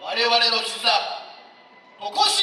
我々の絆残し